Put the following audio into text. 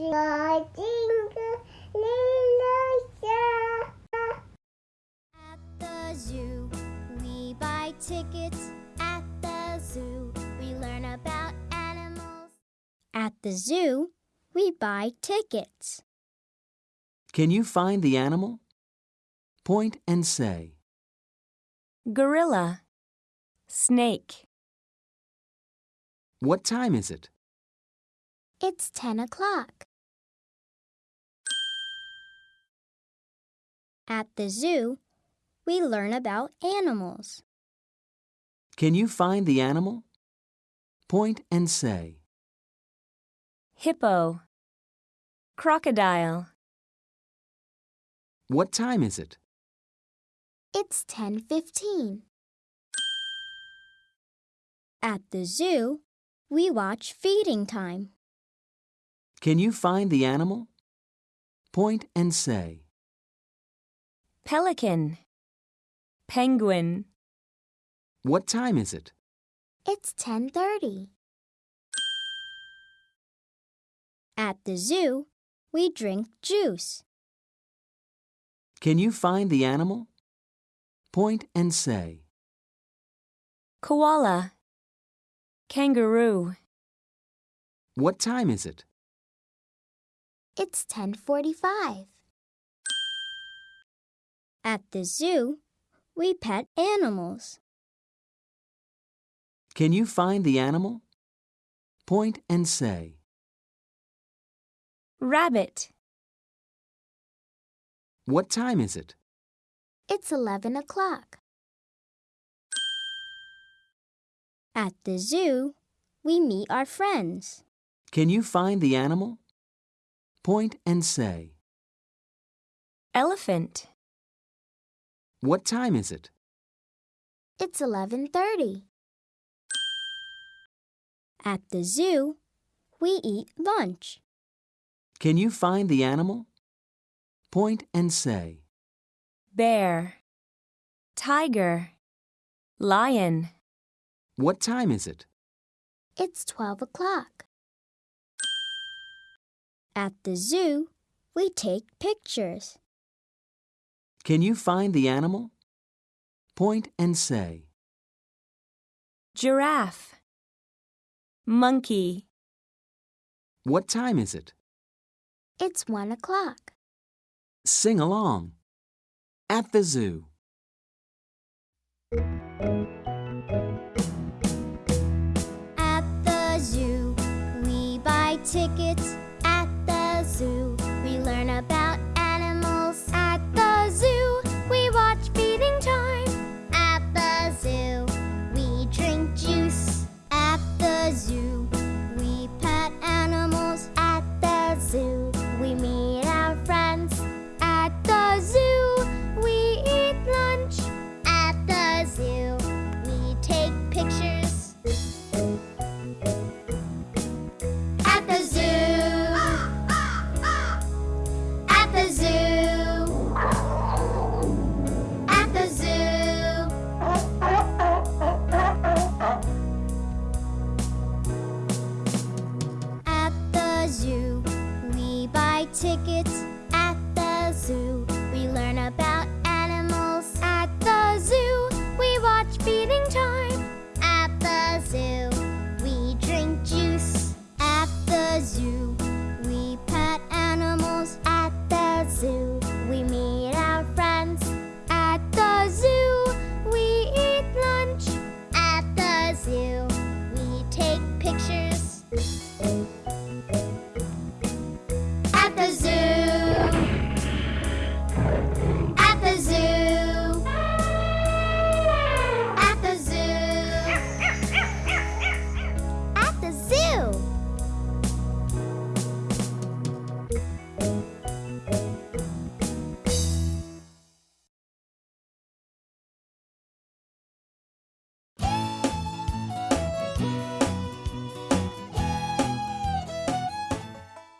jingle, jingle, little star. At the zoo, we buy tickets. At the zoo, we learn about animals. At the zoo, we buy tickets. Can you find the animal? Point and say. gorilla, snake, What time is it? It's 10 o'clock. At the zoo, we learn about animals. Can you find the animal? Point and say. hippo, crocodile, What time is it? It's 10:15. At the zoo, we watch feeding time. Can you find the animal? Point and say. Pelican, penguin, What time is it? It's 10:30. At the zoo, we drink juice. Can you find the animal? Point and say. koala, kangaroo, What time is it? It's 10:45. At the zoo, we pet animals. Can you find the animal? Point and say. rabbit, What time is it? It's 11 o'clock. At the zoo, we meet our friends. Can you find the animal? Point and say. elephant, What time is it? It's 11:30. At the zoo, we eat lunch. Can you find the animal? Point and say. bear, tiger, lion, What time is it? It's 12 o'clock. At the zoo, we take pictures. Can you find the animal? Point and say. giraffe, monkey, What time is it? It's 1 o'clock. Sing along. At the zoo. At the zoo, we buy tickets. At